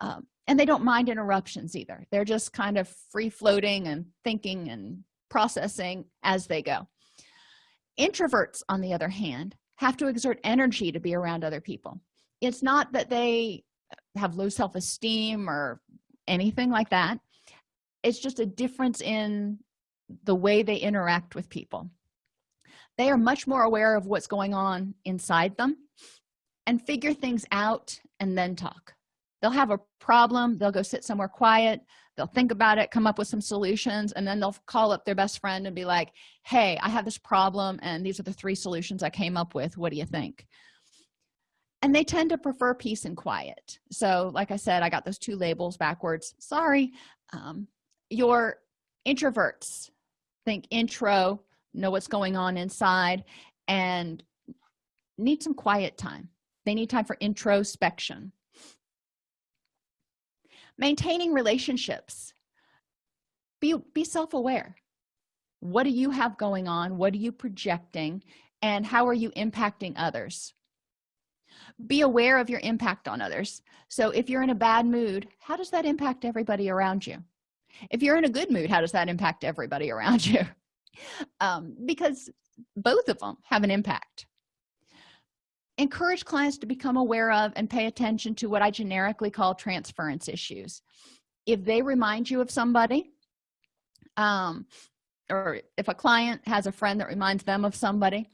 Um, and they don't mind interruptions either. They're just kind of free floating and thinking and processing as they go. Introverts on the other hand have to exert energy to be around other people it's not that they have low self-esteem or anything like that. It's just a difference in the way they interact with people. They are much more aware of what's going on inside them and figure things out and then talk. They'll have a problem they'll go sit somewhere quiet they'll think about it come up with some solutions and then they'll call up their best friend and be like hey i have this problem and these are the three solutions i came up with. What do you think and they tend to prefer peace and quiet. So like i said i got those two labels backwards. Sorry. Um, your introverts think intro know what's going on inside and need some quiet time. They need time for introspection. Maintaining relationships. Be be self-aware. What do you have going on? What are you projecting? And how are you impacting others be aware of your impact on others. So if you're in a bad mood how does that impact everybody around you? If you're in a good mood how does that impact everybody around [laughs] you? Um, because both of them have an impact. Encourage clients to become aware of and pay attention to what i generically call transference issues. If they remind you of somebody um, or if a client has a friend that reminds them of somebody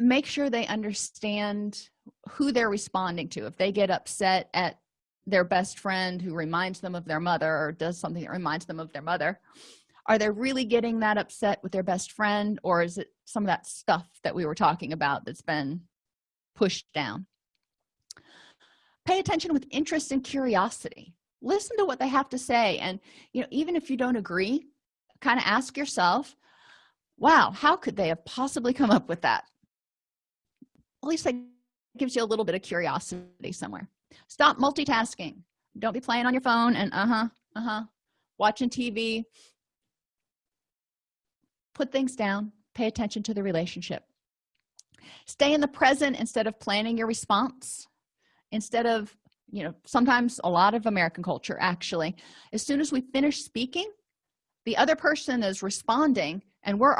make sure they understand who they're responding to. If they get upset at their best friend who reminds them of their mother or does something that reminds them of their mother are they really getting that upset with their best friend or is it some of that stuff that we were talking about that's been pushed down? Pay attention with interest and curiosity. Listen to what they have to say. And you know even if you don't agree kind of ask yourself wow how could they have possibly come up with that? At least that gives you a little bit of curiosity somewhere. Stop multitasking. Don't be playing on your phone and uh-huh uh-huh watching tv put things down. Pay attention to the relationship. Stay in the present instead of planning your response. Instead of you know sometimes a lot of american culture actually as soon as we finish speaking the other person is responding and we're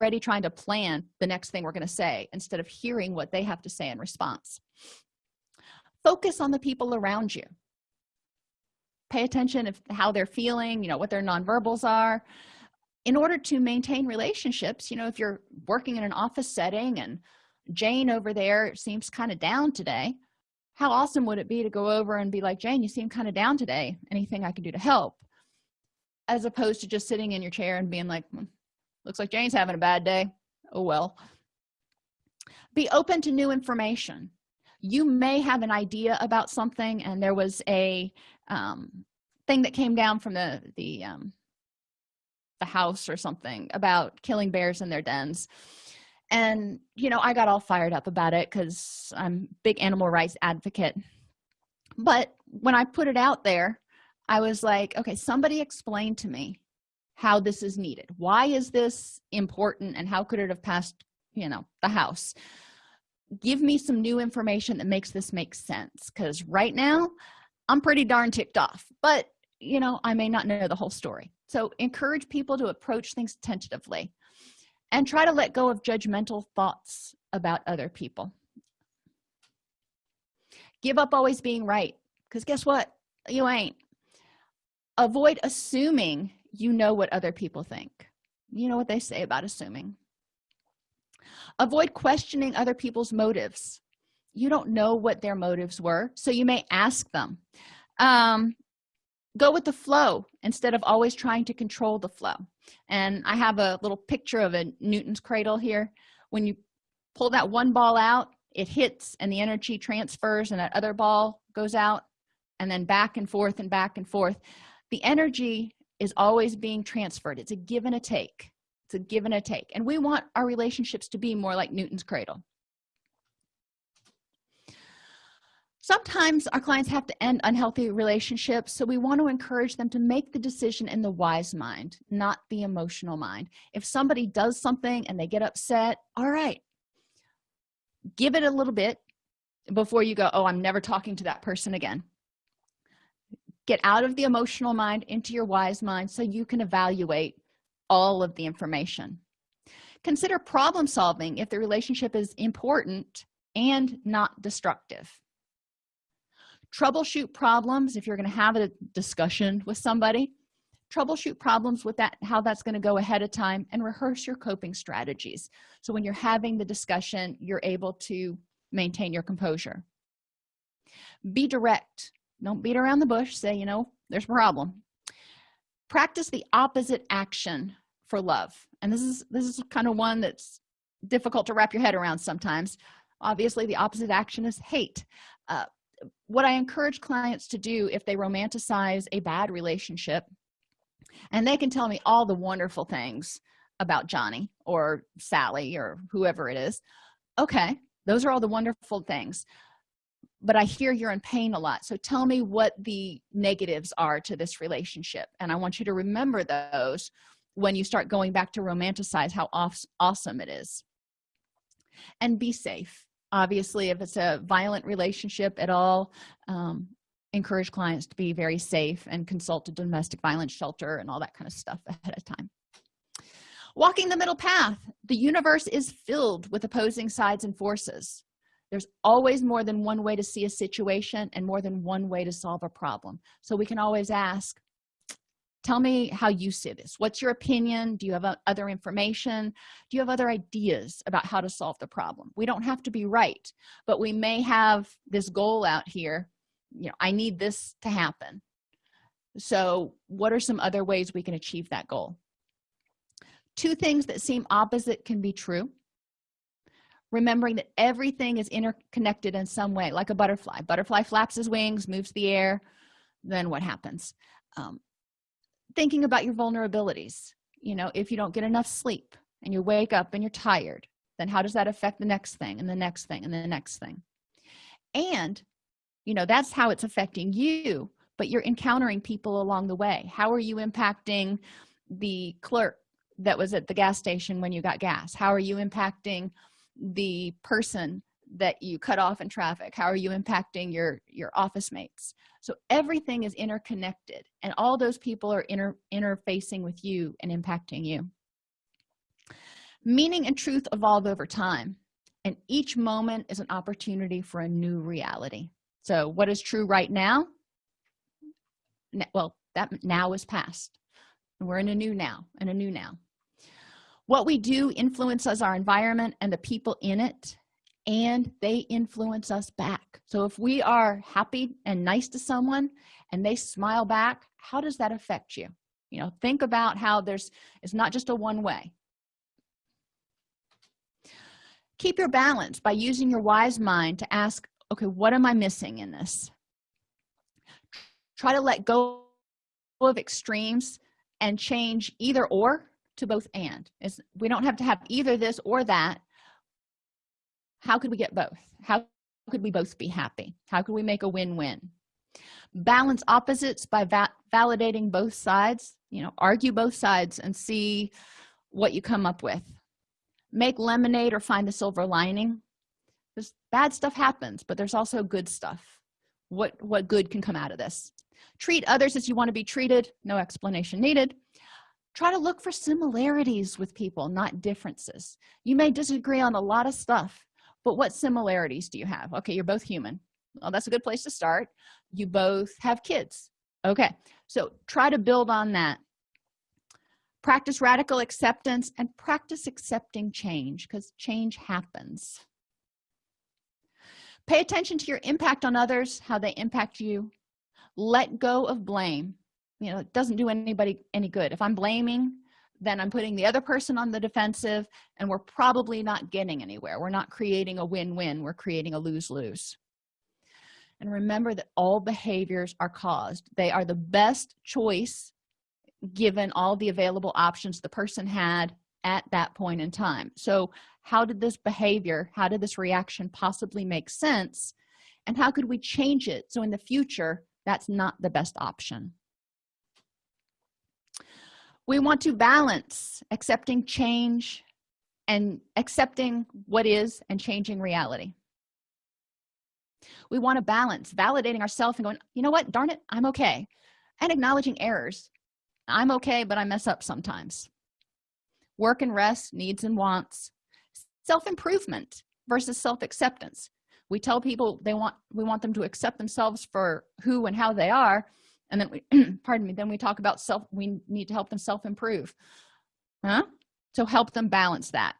already trying to plan the next thing we're going to say instead of hearing what they have to say in response. Focus on the people around you. Pay attention of how they're feeling you know what their nonverbals are. In order to maintain relationships you know if you're working in an office setting and jane over there seems kind of down today how awesome would it be to go over and be like jane you seem kind of down today. Anything i can do to help? As opposed to just sitting in your chair and being like hmm, looks like jane's having a bad day. Oh well. Be open to new information. You may have an idea about something and there was a um, thing that came down from the the um, the house or something about killing bears in their dens. And you know i got all fired up about it because i'm big animal rights advocate. But when i put it out there i was like okay somebody explain to me how this is needed. Why is this important and how could it have passed you know the house? Give me some new information that makes this make sense because right now i'm pretty darn ticked off but you know i may not know the whole story. So encourage people to approach things tentatively and try to let go of judgmental thoughts about other people. Give up always being right because guess what? You ain't. Avoid assuming you know what other people think. You know what they say about assuming. Avoid questioning other people's motives. You don't know what their motives were so you may ask them. Um, go with the flow instead of always trying to control the flow. And i have a little picture of a newton's cradle here. When you pull that one ball out it hits and the energy transfers and that other ball goes out and then back and forth and back and forth. The energy is always being transferred. It's a give and a take. It's a give and a take. And we want our relationships to be more like newton's cradle. Sometimes our clients have to end unhealthy relationships so we want to encourage them to make the decision in the wise mind not the emotional mind. If somebody does something and they get upset all right give it a little bit before you go oh i'm never talking to that person again get out of the emotional mind into your wise mind so you can evaluate all of the information. Consider problem solving if the relationship is important and not destructive. Troubleshoot problems if you're going to have a discussion with somebody troubleshoot problems with that how that's going to go ahead of time and rehearse your coping strategies. So when you're having the discussion you're able to maintain your composure. Be direct don't beat around the bush. Say you know there's a problem. Practice the opposite action for love. And this is this is kind of one that's difficult to wrap your head around sometimes. Obviously the opposite action is hate. Uh, what i encourage clients to do if they romanticize a bad relationship and they can tell me all the wonderful things about johnny or sally or whoever it is okay those are all the wonderful things but i hear you're in pain a lot. So tell me what the negatives are to this relationship. And i want you to remember those when you start going back to romanticize how awesome it is. And be safe. Obviously if it's a violent relationship at all um, encourage clients to be very safe and consult a domestic violence shelter and all that kind of stuff [laughs] ahead of time. Walking the middle path. The universe is filled with opposing sides and forces there's always more than one way to see a situation and more than one way to solve a problem. So we can always ask tell me how you see this. What's your opinion? Do you have other information? Do you have other ideas about how to solve the problem? We don't have to be right but we may have this goal out here. You know i need this to happen. So what are some other ways we can achieve that goal? Two things that seem opposite can be true remembering that everything is interconnected in some way like a butterfly. Butterfly flaps his wings moves the air then what happens? Um, thinking about your vulnerabilities you know if you don't get enough sleep and you wake up and you're tired then how does that affect the next thing and the next thing and the next thing? And you know that's how it's affecting you but you're encountering people along the way. How are you impacting the clerk that was at the gas station when you got gas? How are you impacting the person that you cut off in traffic? How are you impacting your your office mates? So everything is interconnected and all those people are inter interfacing with you and impacting you. Meaning and truth evolve over time and each moment is an opportunity for a new reality. So what is true right now? Well that now is past. We're in a new now and a new now what we do influences our environment and the people in it and they influence us back. So if we are happy and nice to someone and they smile back how does that affect you? You know think about how there's it's not just a one way. Keep your balance by using your wise mind to ask okay what am i missing in this? Try to let go of extremes and change either or to both and. Is we don't have to have either this or that. How could we get both? How could we both be happy? How could we make a win-win? Balance opposites by va validating both sides you know argue both sides and see what you come up with. Make lemonade or find the silver lining. Because bad stuff happens but there's also good stuff. What what good can come out of this? Treat others as you want to be treated. No explanation needed try to look for similarities with people not differences. You may disagree on a lot of stuff but what similarities do you have? Okay you're both human. Well that's a good place to start. You both have kids. Okay so try to build on that. Practice radical acceptance and practice accepting change because change happens. Pay attention to your impact on others how they impact you. Let go of blame you know it doesn't do anybody any good. If i'm blaming then i'm putting the other person on the defensive and we're probably not getting anywhere. We're not creating a win-win. We're creating a lose-lose. And remember that all behaviors are caused. They are the best choice given all the available options the person had at that point in time. So how did this behavior how did this reaction possibly make sense? And how could we change it so in the future that's not the best option we want to balance accepting change and accepting what is and changing reality. We want to balance validating ourselves and going you know what? Darn it i'm okay and acknowledging errors. I'm okay but i mess up sometimes. Work and rest needs and wants. Self-improvement versus self-acceptance. We tell people they want we want them to accept themselves for who and how they are and then we [clears throat] pardon me then we talk about self we need to help them self-improve huh? So help them balance that.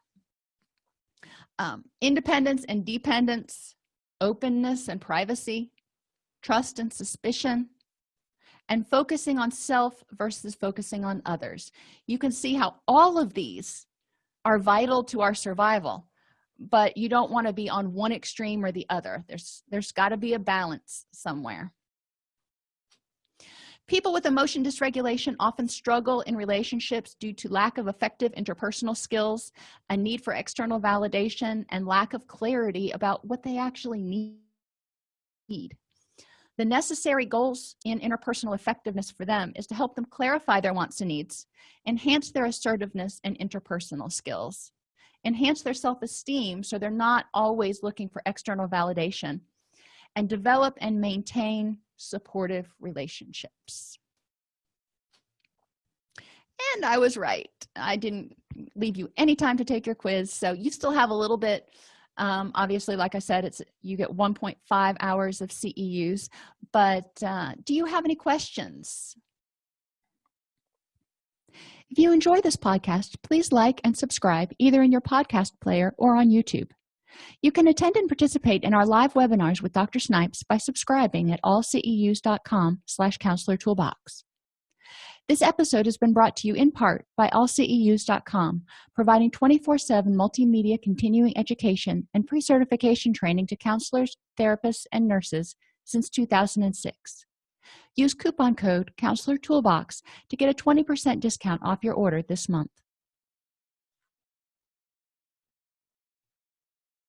Um, independence and dependence openness and privacy trust and suspicion and focusing on self versus focusing on others. You can see how all of these are vital to our survival but you don't want to be on one extreme or the other. There's there's got to be a balance somewhere people with emotion dysregulation often struggle in relationships due to lack of effective interpersonal skills a need for external validation and lack of clarity about what they actually need. The necessary goals in interpersonal effectiveness for them is to help them clarify their wants and needs enhance their assertiveness and interpersonal skills enhance their self-esteem so they're not always looking for external validation and develop and maintain supportive relationships. And i was right. I didn't leave you any time to take your quiz so you still have a little bit. Um, obviously like i said it's you get 1.5 hours of ceus but uh, do you have any questions? If you enjoy this podcast please like and subscribe either in your podcast player or on youtube you can attend and participate in our live webinars with dr snipes by subscribing at allceus.com slash counselor toolbox. This episode has been brought to you in part by allceus.com providing 24-7 multimedia continuing education and pre-certification training to counselors therapists and nurses since 2006 use coupon code counselor toolbox to get a 20 percent discount off your order this month